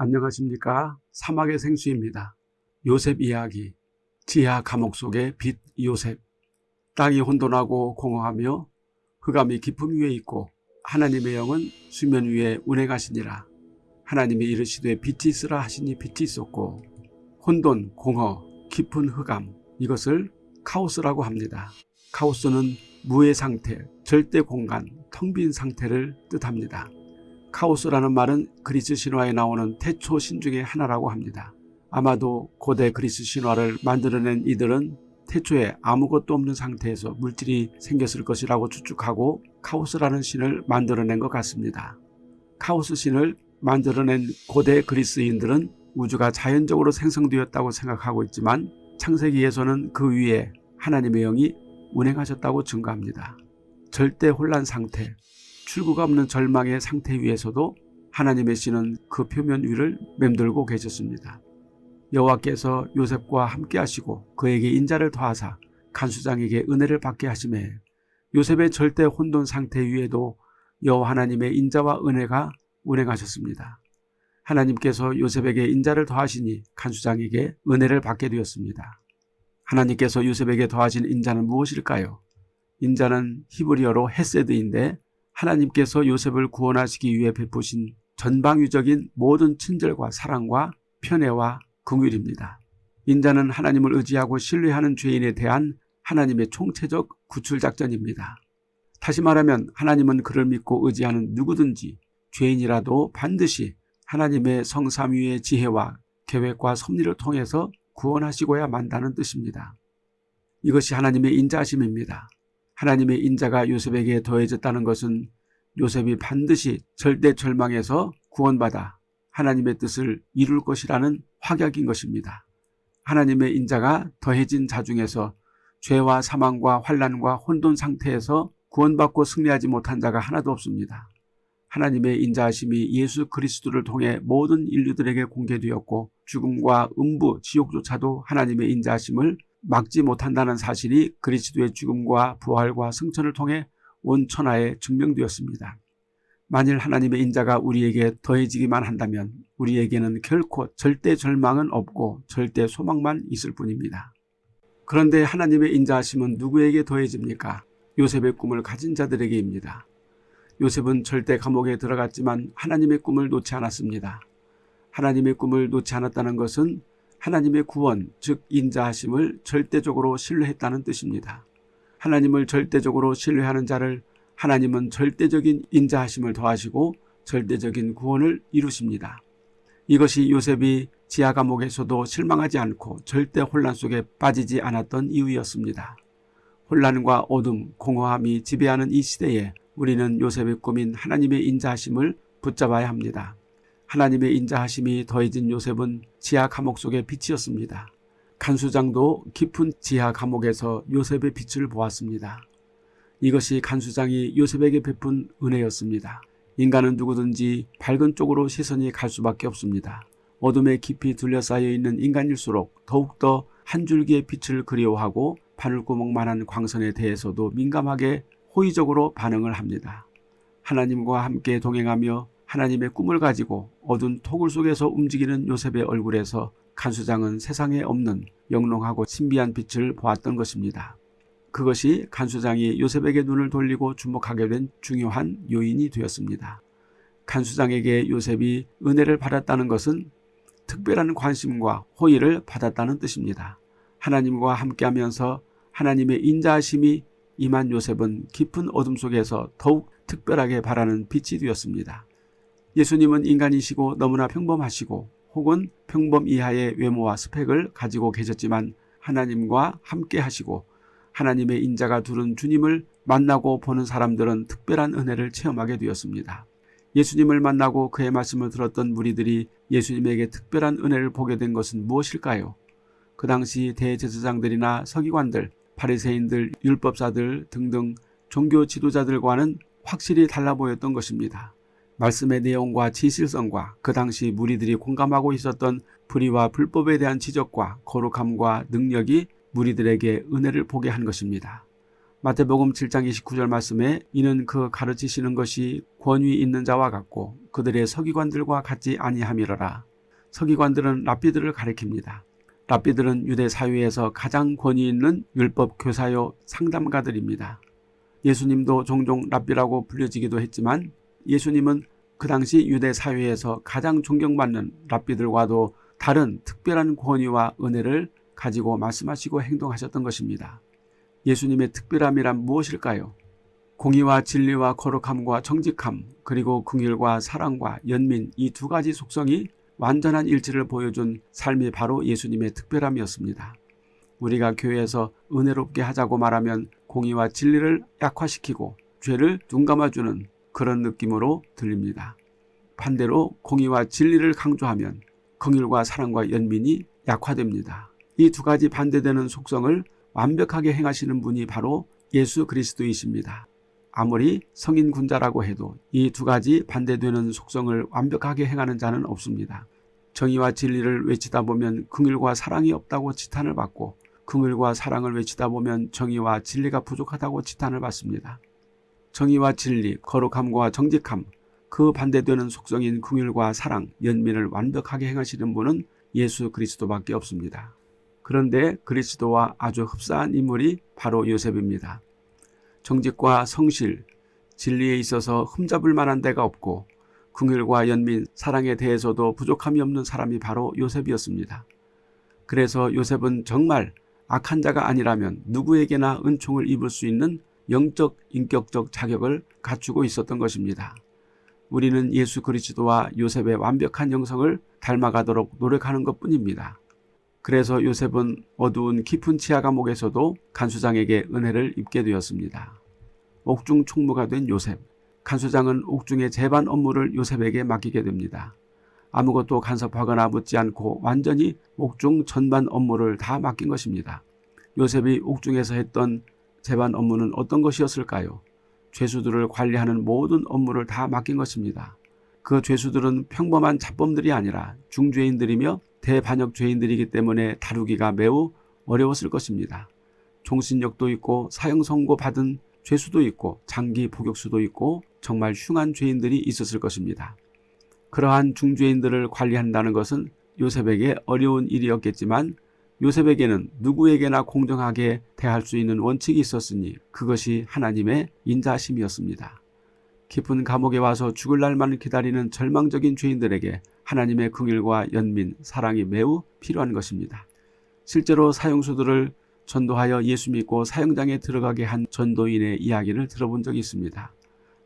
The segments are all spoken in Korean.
안녕하십니까 사막의 생수입니다. 요셉 이야기 지하 감옥 속의 빛 요셉 땅이 혼돈하고 공허하며 흑암이 깊음 위에 있고 하나님의 영은 수면 위에 운행하시니라 하나님이 이르시되 빛이 있으라 하시니 빛이 있었고 혼돈, 공허, 깊은 흑암 이것을 카오스라고 합니다. 카오스는 무의 상태, 절대 공간, 텅 빈 상태를 뜻합니다. 카오스라는 말은 그리스 신화에 나오는 태초 신 중의 하나라고 합니다. 아마도 고대 그리스 신화를 만들어낸 이들은 태초에 아무것도 없는 상태에서 물질이 생겼을 것이라고 추측하고 카오스라는 신을 만들어낸 것 같습니다. 카오스 신을 만들어낸 고대 그리스인들은 우주가 자연적으로 생성되었다고 생각하고 있지만 창세기에서는 그 위에 하나님의 영이 운행하셨다고 증거합니다. 절대 혼란 상태, 출구가 없는 절망의 상태 위에서도 하나님의 신은 그 표면 위를 맴돌고 계셨습니다. 여호와께서 요셉과 함께 하시고 그에게 인자를 더하사 간수장에게 은혜를 받게 하심에 요셉의 절대 혼돈 상태 위에도 여호와 하나님의 인자와 은혜가 운행하셨습니다. 하나님께서 요셉에게 인자를 더하시니 간수장에게 은혜를 받게 되었습니다. 하나님께서 요셉에게 더하신 인자는 무엇일까요? 인자는 히브리어로 헤세드인데 하나님께서 요셉을 구원하시기 위해 베푸신 전방위적인 모든 친절과 사랑과 편애와 긍휼입니다. 인자는 하나님을 의지하고 신뢰하는 죄인에 대한 하나님의 총체적 구출작전입니다. 다시 말하면 하나님은 그를 믿고 의지하는 누구든지 죄인이라도 반드시 하나님의 성삼위의 지혜와 계획과 섭리를 통해서 구원하시고야 만다는 뜻입니다. 이것이 하나님의 인자심입니다. 하나님의 인자가 요셉에게 더해졌다는 것은 요셉이 반드시 절대 절망에서 구원받아 하나님의 뜻을 이룰 것이라는 확약인 것입니다. 하나님의 인자가 더해진 자 중에서 죄와 사망과 환란과 혼돈 상태에서 구원받고 승리하지 못한 자가 하나도 없습니다. 하나님의 인자하심이 예수 그리스도를 통해 모든 인류들에게 공개되었고 죽음과 음부, 지옥조차도 하나님의 인자하심을 막지 못한다는 사실이 그리스도의 죽음과 부활과 승천을 통해 온 천하에 증명되었습니다. 만일 하나님의 인자가 우리에게 더해지기만 한다면 우리에게는 결코 절대 절망은 없고 절대 소망만 있을 뿐입니다. 그런데 하나님의 인자하심은 누구에게 더해집니까? 요셉의 꿈을 가진 자들에게입니다. 요셉은 절대 감옥에 들어갔지만 하나님의 꿈을 놓지 않았습니다. 하나님의 꿈을 놓지 않았다는 것은 하나님의 구원, 즉 인자하심을 절대적으로 신뢰했다는 뜻입니다. 하나님을 절대적으로 신뢰하는 자를 하나님은 절대적인 인자하심을 더하시고 절대적인 구원을 이루십니다. 이것이 요셉이 지하 감옥에서도 실망하지 않고 절대 혼란 속에 빠지지 않았던 이유였습니다. 혼란과 어둠, 공허함이 지배하는 이 시대에 우리는 요셉의 꿈인 하나님의 인자하심을 붙잡아야 합니다. 하나님의 인자하심이 더해진 요셉은 지하 감옥 속의 빛이었습니다. 간수장도 깊은 지하 감옥에서 요셉의 빛을 보았습니다. 이것이 간수장이 요셉에게 베푼 은혜였습니다. 인간은 누구든지 밝은 쪽으로 시선이 갈 수밖에 없습니다. 어둠에 깊이 둘러싸여 있는 인간일수록 더욱더 한 줄기의 빛을 그리워하고 바늘구멍만한 광선에 대해서도 민감하게 호의적으로 반응을 합니다. 하나님과 함께 동행하며 하나님의 꿈을 가지고 어두운 토굴 속에서 움직이는 요셉의 얼굴에서 간수장은 세상에 없는 영롱하고 신비한 빛을 보았던 것입니다. 그것이 간수장이 요셉에게 눈을 돌리고 주목하게 된 중요한 요인이 되었습니다. 간수장에게 요셉이 은혜를 받았다는 것은 특별한 관심과 호의를 받았다는 뜻입니다. 하나님과 함께하면서 하나님의 인자하심이 임한 요셉은 깊은 어둠 속에서 더욱 특별하게 바라는 빛이 되었습니다. 예수님은 인간이시고 너무나 평범하시고 혹은 평범 이하의 외모와 스펙을 가지고 계셨지만 하나님과 함께 하시고 하나님의 인자가 두른 주님을 만나고 보는 사람들은 특별한 은혜를 체험하게 되었습니다. 예수님을 만나고 그의 말씀을 들었던 무리들이 예수님에게 특별한 은혜를 보게 된 것은 무엇일까요? 그 당시 대제사장들이나 서기관들, 바리새인들, 율법사들 등등 종교 지도자들과는 확실히 달라 보였던 것입니다. 말씀의 내용과 진실성과 그 당시 무리들이 공감하고 있었던 불의와 불법에 대한 지적과 거룩함과 능력이 무리들에게 은혜를 보게 한 것입니다. 마태복음 7장 29절 말씀에 이는 그 가르치시는 것이 권위 있는 자와 같고 그들의 서기관들과 같지 아니함이러라. 서기관들은 랍비들을 가리킵니다. 랍비들은 유대 사회에서 가장 권위 있는 율법 교사요 상담가들입니다. 예수님도 종종 랍비라고 불려지기도 했지만 예수님은 그 당시 유대 사회에서 가장 존경받는 랍비들과도 다른 특별한 권위와 은혜를 가지고 말씀하시고 행동하셨던 것입니다. 예수님의 특별함이란 무엇일까요? 공의와 진리와 거룩함과 정직함 그리고 긍휼과 사랑과 연민 이 두 가지 속성이 완전한 일치를 보여준 삶이 바로 예수님의 특별함이었습니다. 우리가 교회에서 은혜롭게 하자고 말하면 공의와 진리를 약화시키고 죄를 둔감아주는 그런 느낌으로 들립니다. 반대로 공의와 진리를 강조하면 긍휼과 사랑과 연민이 약화됩니다. 이 두 가지 반대되는 속성을 완벽하게 행하시는 분이 바로 예수 그리스도이십니다. 아무리 성인 군자라고 해도 이 두 가지 반대되는 속성을 완벽하게 행하는 자는 없습니다. 정의와 진리를 외치다 보면 긍휼과 사랑이 없다고 지탄을 받고 긍휼과 사랑을 외치다 보면 정의와 진리가 부족하다고 지탄을 받습니다. 정의와 진리, 거룩함과 정직함, 그 반대되는 속성인 긍휼과 사랑, 연민을 완벽하게 행하시는 분은 예수 그리스도밖에 없습니다. 그런데 그리스도와 아주 흡사한 인물이 바로 요셉입니다. 정직과 성실, 진리에 있어서 흠잡을 만한 데가 없고 긍휼과 연민, 사랑에 대해서도 부족함이 없는 사람이 바로 요셉이었습니다. 그래서 요셉은 정말 악한 자가 아니라면 누구에게나 은총을 입을 수 있는 영적 인격적 자격을 갖추고 있었던 것입니다. 우리는 예수 그리스도와 요셉의 완벽한 영성을 닮아가도록 노력하는 것뿐입니다. 그래서 요셉은 어두운 깊은 치아 감옥에서도 간수장에게 은혜를 입게 되었습니다. 옥중 총무가 된 요셉. 간수장은 옥중의 재반 업무를 요셉에게 맡기게 됩니다. 아무것도 간섭하거나 묻지 않고 완전히 옥중 전반 업무를 다 맡긴 것입니다. 요셉이 옥중에서 했던 재반 업무는 어떤 것이었을까요? 죄수들을 관리하는 모든 업무를 다 맡긴 것입니다. 그 죄수들은 평범한 잡범들이 아니라 중죄인들이며 대반역 죄인들이기 때문에 다루기가 매우 어려웠을 것입니다. 종신력도 있고 사형 선고 받은 죄수도 있고 장기 복역수도 있고 정말 흉한 죄인들이 있었을 것입니다. 그러한 중죄인들을 관리한다는 것은 요셉에게 어려운 일이었겠지만 요셉에게는 누구에게나 공정하게 대할 수 있는 원칙이 있었으니 그것이 하나님의 인자심이었습니다. 깊은 감옥에 와서 죽을 날만 기다리는 절망적인 죄인들에게 하나님의 긍일과 연민, 사랑이 매우 필요한 것입니다. 실제로 사형수들을 전도하여 예수 믿고 사형장에 들어가게 한 전도인의 이야기를 들어본 적이 있습니다.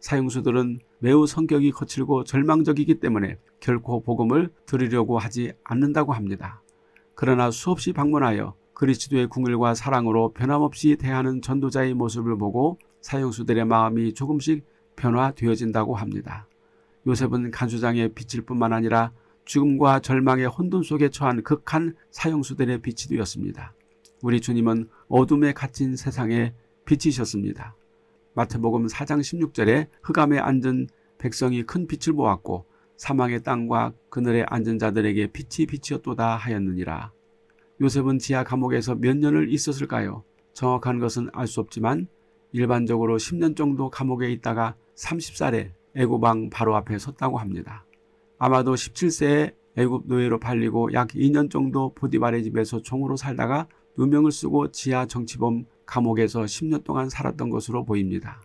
사형수들은 매우 성격이 거칠고 절망적이기 때문에 결코 복음을 들으려고 하지 않는다고 합니다. 그러나 수없이 방문하여 그리스도의 궁일과 사랑으로 변함없이 대하는 전도자의 모습을 보고 사형수들의 마음이 조금씩 변화되어진다고 합니다. 요셉은 간수장의 빛일 뿐만 아니라 죽음과 절망의 혼돈 속에 처한 극한 사형수들의 빛이 되었습니다. 우리 주님은 어둠에 갇힌 세상에 빛이셨습니다. 마태복음 4장 16절에 흑암에 앉은 백성이 큰 빛을 보았고 사망의 땅과 그늘에 앉은 자들에게 빛이 빛이었도다 하였느니라. 요셉은 지하 감옥에서 몇 년을 있었을까요? 정확한 것은 알 수 없지만 일반적으로 10년 정도 감옥에 있다가 30살에 애고방 바로 앞에 섰다고 합니다. 아마도 17세에 애굽 노예로 팔리고 약 2년 정도 보디발의 집에서 종으로 살다가 누명을 쓰고 지하 정치범 감옥에서 10년 동안 살았던 것으로 보입니다.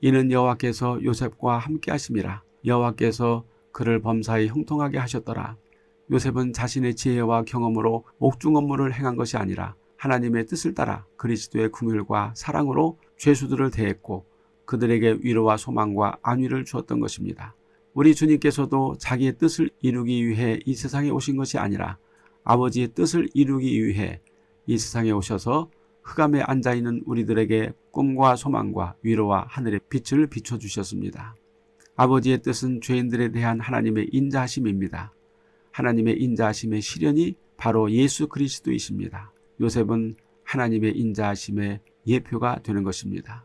이는 여호와께서 요셉과 함께 하심이라 여호와께서 그를 범사에 형통하게 하셨더라. 요셉은 자신의 지혜와 경험으로 옥중 업무를 행한 것이 아니라 하나님의 뜻을 따라 그리스도의 궁율과 사랑으로 죄수들을 대했고 그들에게 위로와 소망과 안위를 주었던 것입니다. 우리 주님께서도 자기의 뜻을 이루기 위해 이 세상에 오신 것이 아니라 아버지의 뜻을 이루기 위해 이 세상에 오셔서 흑암에 앉아있는 우리들에게 꿈과 소망과 위로와 하늘의 빛을 비춰주셨습니다. 아버지의 뜻은 죄인들에 대한 하나님의 인자하심입니다. 하나님의 인자하심의 실현이 바로 예수 그리스도이십니다. 요셉은 하나님의 인자하심의 예표가 되는 것입니다.